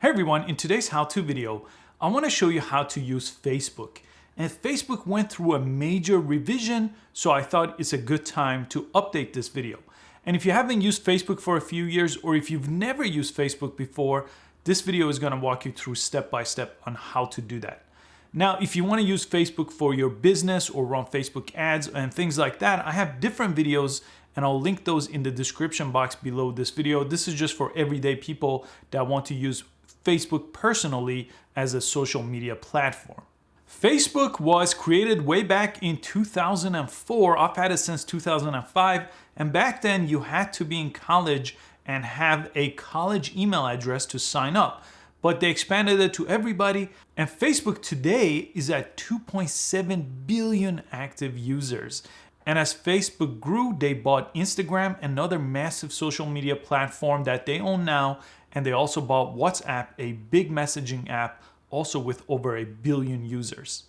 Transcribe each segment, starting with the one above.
Hey everyone, in today's how-to video, I want to show you how to use Facebook. And Facebook went through a major revision, so I thought it's a good time to update this video. And if you haven't used Facebook for a few years, or if you've never used Facebook before, this video is going to walk you through step by step on how to do that. Now, if you want to use Facebook for your business or run Facebook ads and things like that, I have different videos and I'll link those in the description box below this video. This is just for everyday people that want to use Facebook personally as a social media platform. Facebook was created way back in 2004. I've had it since 2005. And back then you had to be in college and have a college email address to sign up. But they expanded it to everybody. And Facebook today is at 2.7 billion active users. And as Facebook grew, they bought Instagram, another massive social media platform that they own now. And they also bought WhatsApp, a big messaging app, also with over a billion users.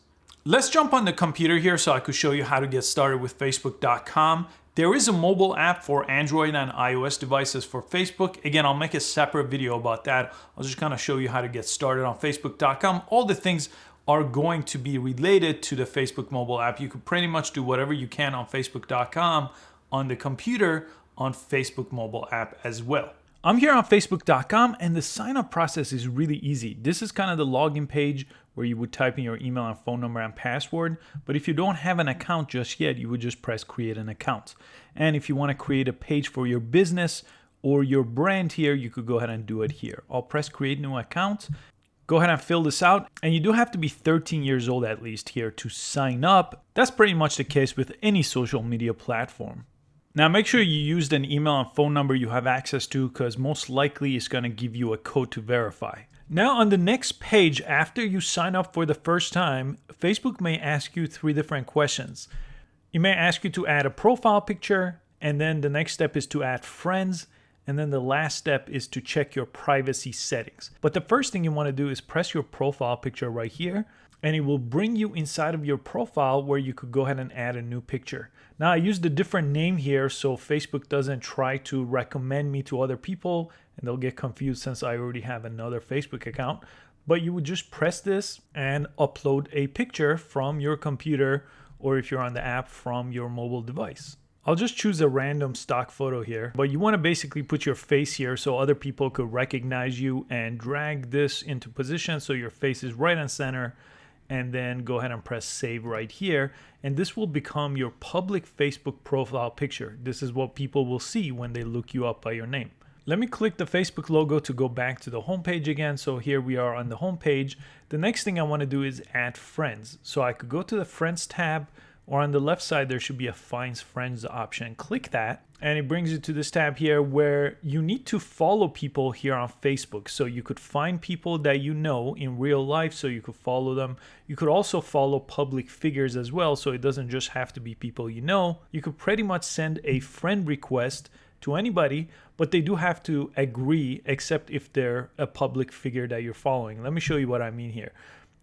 Let's jump on the computer here so I could show you how to get started with Facebook.com. There is a mobile app for Android and iOS devices for Facebook. Again, I'll make a separate video about that. I'll just kind of show you how to get started on Facebook.com. All the things are going to be related to the Facebook mobile app. You could pretty much do whatever you can on Facebook.com on the computer on Facebook mobile app as well. I'm here on facebook.com and the sign up process is really easy. This is kind of the login page where you would type in your email and phone number and password. But if you don't have an account just yet, you would just press create an account. And if you want to create a page for your business or your brand here, you could go ahead and do it here. I'll press create new account. Go ahead and fill this out. And you do have to be 13 years old at least here to sign up. That's pretty much the case with any social media platform. Now make sure you used an email and phone number you have access to because most likely it's going to give you a code to verify. Now on the next page, after you sign up for the first time, Facebook may ask you three different questions. It may ask you to add a profile picture, and then the next step is to add friends, and then the last step is to check your privacy settings. But the first thing you want to do is press your profile picture right here and it will bring you inside of your profile where you could go ahead and add a new picture. Now I used a different name here so Facebook doesn't try to recommend me to other people and they'll get confused since I already have another Facebook account. But you would just press this and upload a picture from your computer or if you're on the app from your mobile device. I'll just choose a random stock photo here, but you want to basically put your face here so other people could recognize you and drag this into position so your face is right on center and then go ahead and press save right here and this will become your public Facebook profile picture. This is what people will see when they look you up by your name. Let me click the Facebook logo to go back to the home page again. So here we are on the home page. The next thing I want to do is add friends. So I could go to the friends tab, or on the left side there should be a find friends option click that and it brings you to this tab here where you need to follow people here on Facebook so you could find people that you know in real life so you could follow them you could also follow public figures as well so it doesn't just have to be people you know you could pretty much send a friend request to anybody, but they do have to agree except if they're a public figure that you're following. Let me show you what I mean here.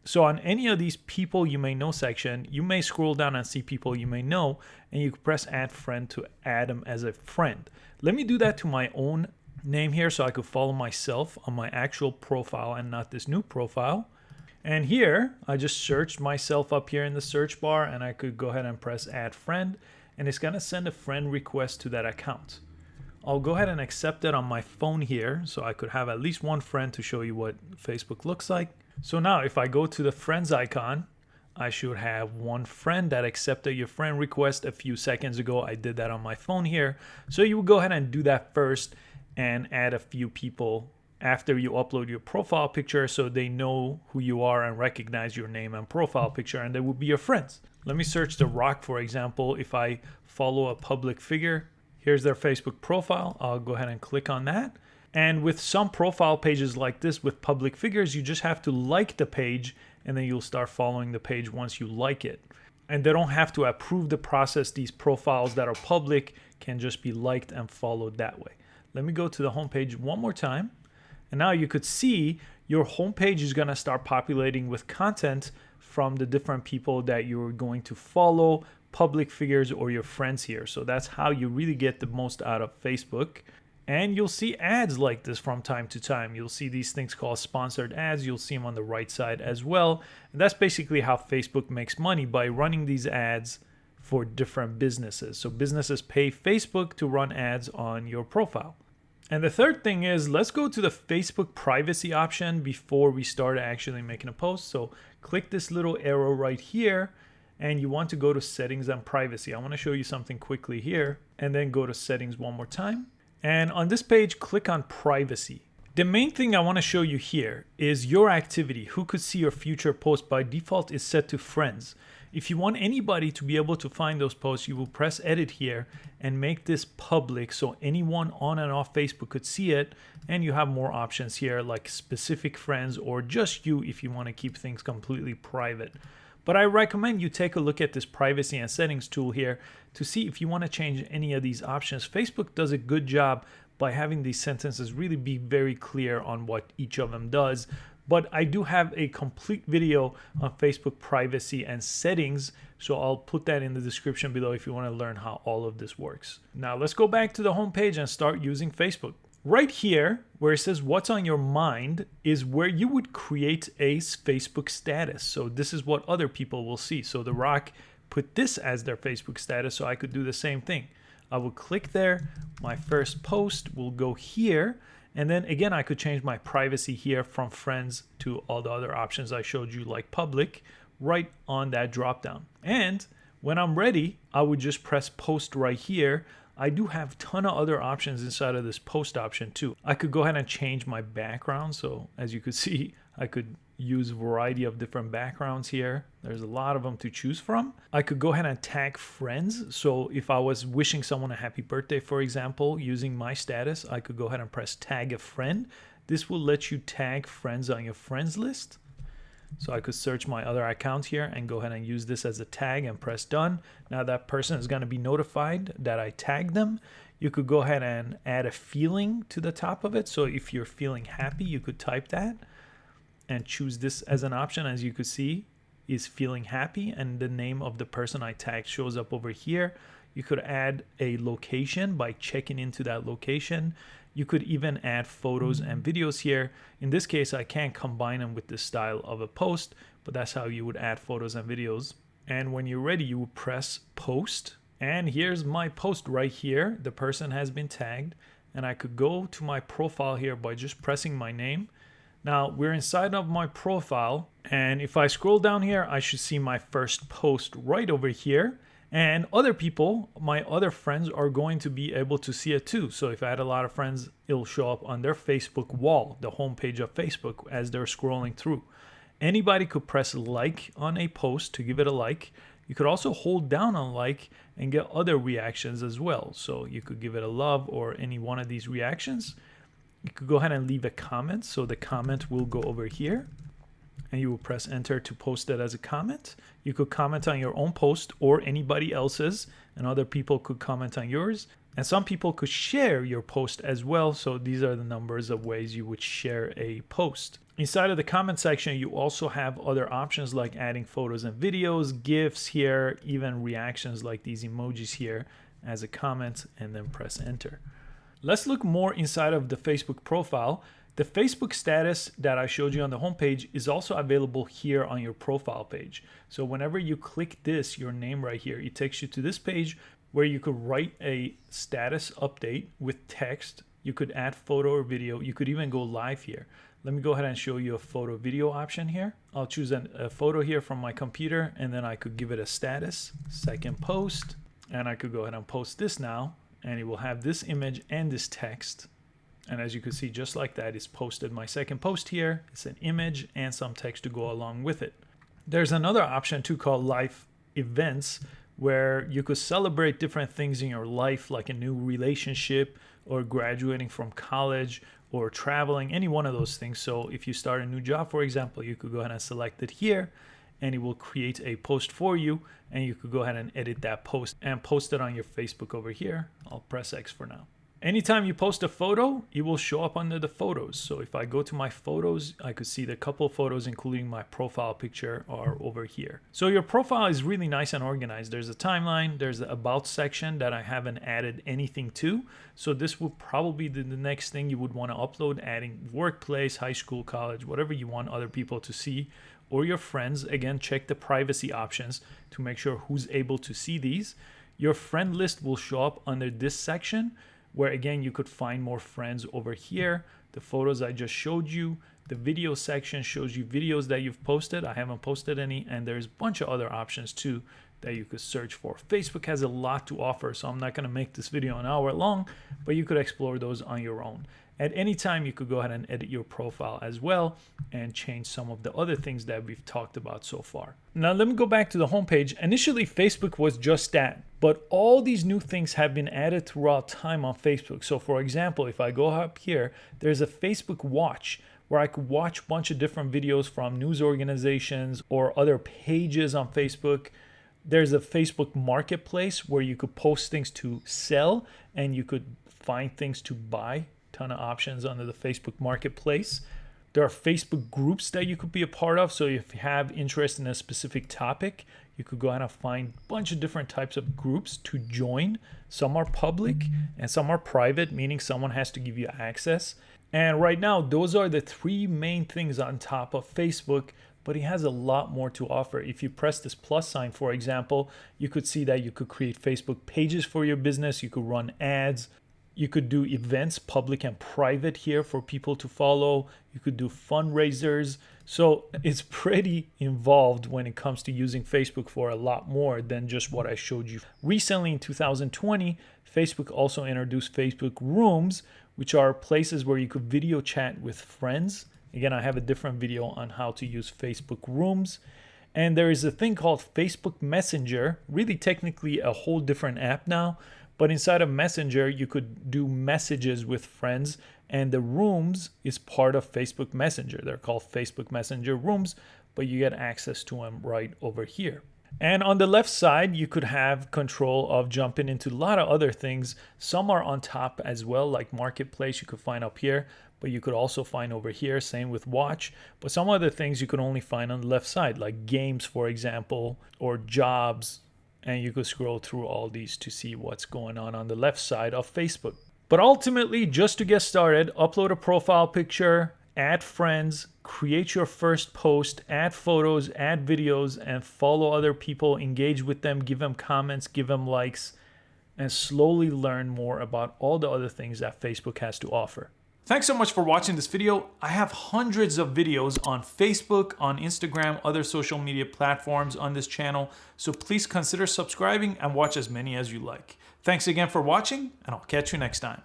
So on any of these people you may know section, you may scroll down and see people you may know, and you press add friend to add them as a friend. Let me do that to my own name here so I could follow myself on my actual profile and not this new profile. And here, I just searched myself up here in the search bar and I could go ahead and press add friend and it's gonna send a friend request to that account. I'll go ahead and accept it on my phone here so I could have at least one friend to show you what Facebook looks like. So now if I go to the friends icon, I should have one friend that accepted your friend request a few seconds ago. I did that on my phone here. So you would go ahead and do that first and add a few people after you upload your profile picture so they know who you are and recognize your name and profile picture and they will be your friends. Let me search The Rock, for example. If I follow a public figure, here's their Facebook profile. I'll go ahead and click on that. And with some profile pages like this with public figures, you just have to like the page and then you'll start following the page once you like it. And they don't have to approve the process. These profiles that are public can just be liked and followed that way. Let me go to the homepage one more time. And now you could see your homepage is to start populating with content from the different people that you're going to follow, public figures or your friends here. So that's how you really get the most out of Facebook. And you'll see ads like this from time to time. You'll see these things called sponsored ads. You'll see them on the right side as well. And that's basically how Facebook makes money by running these ads for different businesses. So businesses pay Facebook to run ads on your profile. And the third thing is let's go to the Facebook privacy option before we start actually making a post. So click this little arrow right here and you want to go to settings and privacy. I want to show you something quickly here and then go to settings one more time. And on this page, click on privacy. The main thing I want to show you here is your activity. Who could see your future post by default is set to friends. If you want anybody to be able to find those posts, you will press edit here and make this public so anyone on and off Facebook could see it. And you have more options here like specific friends or just you if you want to keep things completely private. But I recommend you take a look at this privacy and settings tool here to see if you want to change any of these options. Facebook does a good job by having these sentences really be very clear on what each of them does but I do have a complete video on Facebook privacy and settings. So I'll put that in the description below if you want to learn how all of this works. Now let's go back to the homepage and start using Facebook. Right here, where it says what's on your mind is where you would create a Facebook status. So this is what other people will see. So The Rock put this as their Facebook status, so I could do the same thing. I will click there. My first post will go here. And then again, I could change my privacy here from friends to all the other options I showed you like public right on that drop down. And when I'm ready, I would just press post right here. I do have ton of other options inside of this post option too. I could go ahead and change my background. So as you could see, I could use a variety of different backgrounds here. There's a lot of them to choose from. I could go ahead and tag friends. So if I was wishing someone a happy birthday, for example, using my status, I could go ahead and press tag a friend. This will let you tag friends on your friends list. So I could search my other account here and go ahead and use this as a tag and press done. Now that person is going to be notified that I tagged them. You could go ahead and add a feeling to the top of it. So if you're feeling happy, you could type that and choose this as an option as you could see is feeling happy and the name of the person I tagged shows up over here. You could add a location by checking into that location. You could even add photos and mm. videos here. In this case, I can't combine them with the style of a post, but that's how you would add photos and videos. And when you're ready, you press post. And here's my post right here. The person has been tagged and I could go to my profile here by just pressing my name now we're inside of my profile and if I scroll down here, I should see my first post right over here. And other people, my other friends are going to be able to see it too. So if I had a lot of friends, it'll show up on their Facebook wall, the homepage of Facebook as they're scrolling through. Anybody could press like on a post to give it a like. You could also hold down on like and get other reactions as well. So you could give it a love or any one of these reactions you could go ahead and leave a comment. So the comment will go over here and you will press enter to post it as a comment. You could comment on your own post or anybody else's and other people could comment on yours. And some people could share your post as well. So these are the numbers of ways you would share a post. Inside of the comment section, you also have other options like adding photos and videos, GIFs here, even reactions like these emojis here as a comment and then press enter. Let's look more inside of the Facebook profile. The Facebook status that I showed you on the homepage is also available here on your profile page. So whenever you click this, your name right here, it takes you to this page where you could write a status update with text. You could add photo or video. You could even go live here. Let me go ahead and show you a photo video option here. I'll choose an, a photo here from my computer and then I could give it a status, second post, and I could go ahead and post this now and it will have this image and this text. And as you can see, just like that, it's posted my second post here. It's an image and some text to go along with it. There's another option too called life events where you could celebrate different things in your life, like a new relationship or graduating from college or traveling, any one of those things. So if you start a new job, for example, you could go ahead and select it here and it will create a post for you and you could go ahead and edit that post and post it on your Facebook over here. I'll press X for now. Anytime you post a photo, it will show up under the photos. So if I go to my photos, I could see the couple photos, including my profile picture are over here. So your profile is really nice and organized. There's a timeline, there's the about section that I haven't added anything to. So this will probably be the next thing you would want to upload, adding workplace, high school, college, whatever you want other people to see or your friends. Again, check the privacy options to make sure who's able to see these. Your friend list will show up under this section where again, you could find more friends over here. The photos I just showed you, the video section shows you videos that you've posted. I haven't posted any and there's a bunch of other options too that you could search for. Facebook has a lot to offer, so I'm not gonna make this video an hour long, but you could explore those on your own. At any time, you could go ahead and edit your profile as well and change some of the other things that we've talked about so far. Now, let me go back to the homepage. Initially, Facebook was just that, but all these new things have been added throughout time on Facebook. So for example, if I go up here, there's a Facebook watch where I could watch a bunch of different videos from news organizations or other pages on Facebook. There's a Facebook marketplace where you could post things to sell and you could find things to buy ton of options under the Facebook Marketplace. There are Facebook groups that you could be a part of. So if you have interest in a specific topic, you could go out and find a bunch of different types of groups to join. Some are public and some are private, meaning someone has to give you access. And right now, those are the three main things on top of Facebook, but it has a lot more to offer. If you press this plus sign, for example, you could see that you could create Facebook pages for your business, you could run ads, you could do events, public and private here for people to follow. You could do fundraisers. So it's pretty involved when it comes to using Facebook for a lot more than just what I showed you. Recently in 2020, Facebook also introduced Facebook Rooms, which are places where you could video chat with friends. Again, I have a different video on how to use Facebook Rooms. And there is a thing called Facebook Messenger, really technically a whole different app now, but inside of Messenger, you could do messages with friends, and the rooms is part of Facebook Messenger. They're called Facebook Messenger rooms, but you get access to them right over here. And on the left side, you could have control of jumping into a lot of other things. Some are on top as well, like Marketplace, you could find up here, but you could also find over here, same with Watch. But some other things you could only find on the left side, like games, for example, or jobs, and you could scroll through all these to see what's going on on the left side of Facebook. But ultimately, just to get started, upload a profile picture, add friends, create your first post, add photos, add videos, and follow other people, engage with them, give them comments, give them likes, and slowly learn more about all the other things that Facebook has to offer. Thanks so much for watching this video. I have hundreds of videos on Facebook, on Instagram, other social media platforms on this channel, so please consider subscribing and watch as many as you like. Thanks again for watching, and I'll catch you next time.